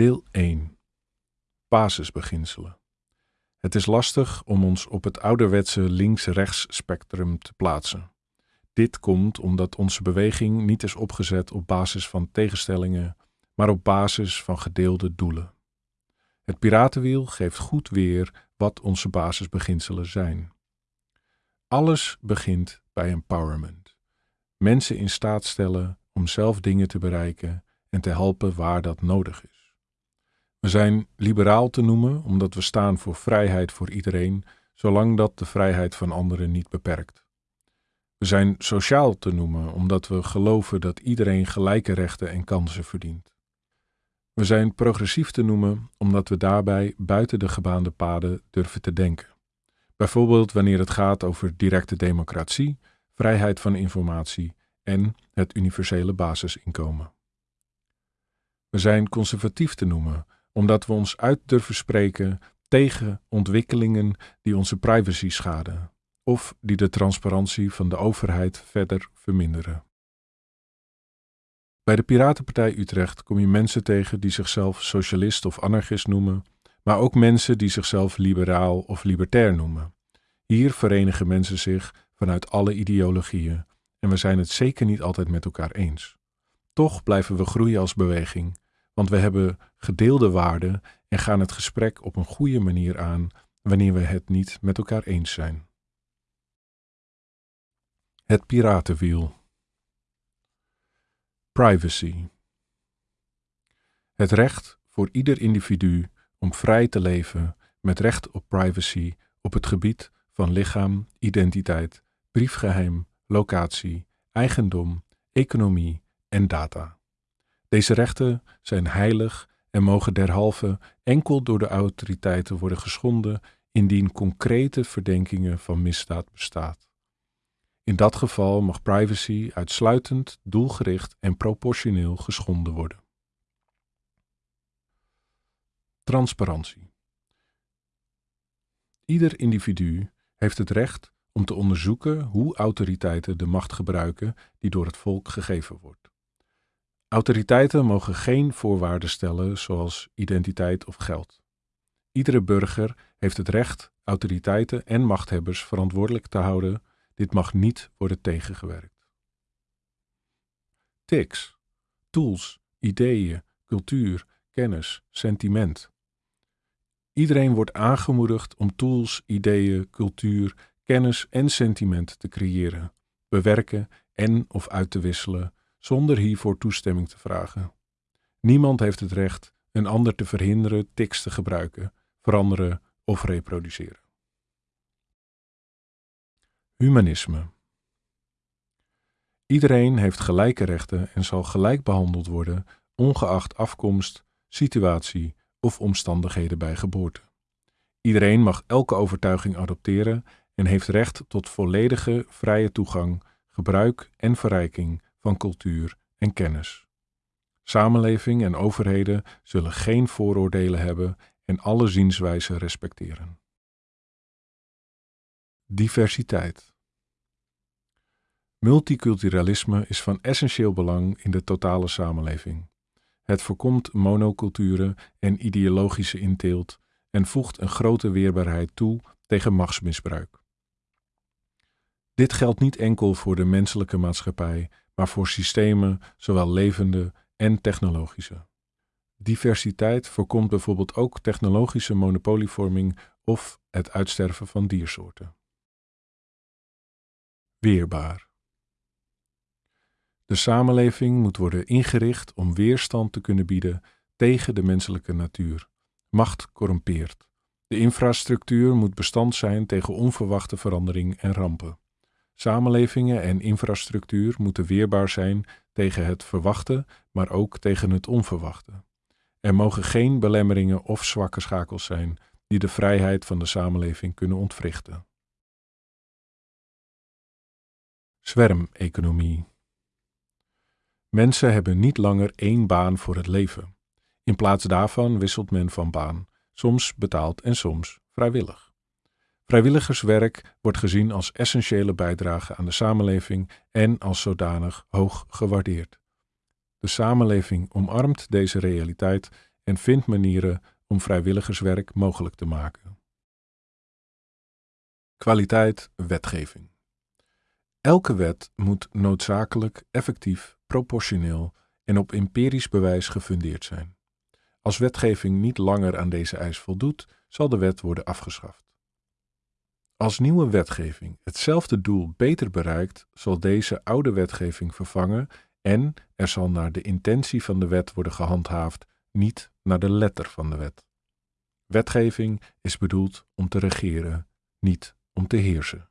Deel 1 Basisbeginselen. Het is lastig om ons op het ouderwetse links-rechts spectrum te plaatsen. Dit komt omdat onze beweging niet is opgezet op basis van tegenstellingen, maar op basis van gedeelde doelen. Het piratenwiel geeft goed weer wat onze basisbeginselen zijn. Alles begint bij empowerment. Mensen in staat stellen om zelf dingen te bereiken en te helpen waar dat nodig is. We zijn liberaal te noemen omdat we staan voor vrijheid voor iedereen, zolang dat de vrijheid van anderen niet beperkt. We zijn sociaal te noemen omdat we geloven dat iedereen gelijke rechten en kansen verdient. We zijn progressief te noemen omdat we daarbij buiten de gebaande paden durven te denken. Bijvoorbeeld wanneer het gaat over directe democratie, vrijheid van informatie en het universele basisinkomen. We zijn conservatief te noemen omdat we ons uit durven spreken tegen ontwikkelingen die onze privacy schaden of die de transparantie van de overheid verder verminderen. Bij de Piratenpartij Utrecht kom je mensen tegen die zichzelf socialist of anarchist noemen, maar ook mensen die zichzelf liberaal of libertair noemen. Hier verenigen mensen zich vanuit alle ideologieën en we zijn het zeker niet altijd met elkaar eens. Toch blijven we groeien als beweging, want we hebben gedeelde waarden en gaan het gesprek op een goede manier aan wanneer we het niet met elkaar eens zijn. Het piratenwiel. Privacy. Het recht voor ieder individu om vrij te leven met recht op privacy op het gebied van lichaam, identiteit, briefgeheim, locatie, eigendom, economie en data. Deze rechten zijn heilig en mogen derhalve enkel door de autoriteiten worden geschonden indien concrete verdenkingen van misdaad bestaat. In dat geval mag privacy uitsluitend, doelgericht en proportioneel geschonden worden. Transparantie. Ieder individu heeft het recht om te onderzoeken hoe autoriteiten de macht gebruiken die door het volk gegeven wordt. Autoriteiten mogen geen voorwaarden stellen zoals identiteit of geld. Iedere burger heeft het recht autoriteiten en machthebbers verantwoordelijk te houden. Dit mag niet worden tegengewerkt. TICS, tools, ideeën, cultuur, kennis, sentiment. Iedereen wordt aangemoedigd om tools, ideeën, cultuur, kennis en sentiment te creëren, bewerken en of uit te wisselen zonder hiervoor toestemming te vragen. Niemand heeft het recht een ander te verhinderen tics te gebruiken, veranderen of reproduceren. Humanisme. Iedereen heeft gelijke rechten en zal gelijk behandeld worden, ongeacht afkomst, situatie of omstandigheden bij geboorte. Iedereen mag elke overtuiging adopteren en heeft recht tot volledige vrije toegang, gebruik en verrijking van cultuur en kennis. Samenleving en overheden zullen geen vooroordelen hebben en alle zienswijzen respecteren. Diversiteit. Multiculturalisme is van essentieel belang in de totale samenleving. Het voorkomt monoculturen en ideologische inteelt en voegt een grote weerbaarheid toe tegen machtsmisbruik. Dit geldt niet enkel voor de menselijke maatschappij, maar voor systemen, zowel levende en technologische. Diversiteit voorkomt bijvoorbeeld ook technologische monopolievorming of het uitsterven van diersoorten. Weerbaar. De samenleving moet worden ingericht om weerstand te kunnen bieden tegen de menselijke natuur. Macht corrumpeert. De infrastructuur moet bestand zijn tegen onverwachte verandering en rampen. Samenlevingen en infrastructuur moeten weerbaar zijn tegen het verwachte, maar ook tegen het onverwachte. Er mogen geen belemmeringen of zwakke schakels zijn die de vrijheid van de samenleving kunnen ontwrichten. Zwermeconomie. Mensen hebben niet langer één baan voor het leven. In plaats daarvan wisselt men van baan, soms betaald en soms vrijwillig. Vrijwilligerswerk wordt gezien als essentiële bijdrage aan de samenleving en als zodanig hoog gewaardeerd. De samenleving omarmt deze realiteit en vind manieren om vrijwilligerswerk mogelijk te maken. Kwaliteit wetgeving. Elke wet moet noodzakelijk, effectief, proportioneel en op empirisch bewijs gefundeerd zijn. Als wetgeving niet langer aan deze eis voldoet, zal de wet worden afgeschaft. Als nieuwe wetgeving hetzelfde doel beter bereikt, zal deze oude wetgeving vervangen en er zal naar de intentie van de wet worden gehandhaafd, niet naar de letter van de wet. Wetgeving is bedoeld om te regeren, niet om te heersen.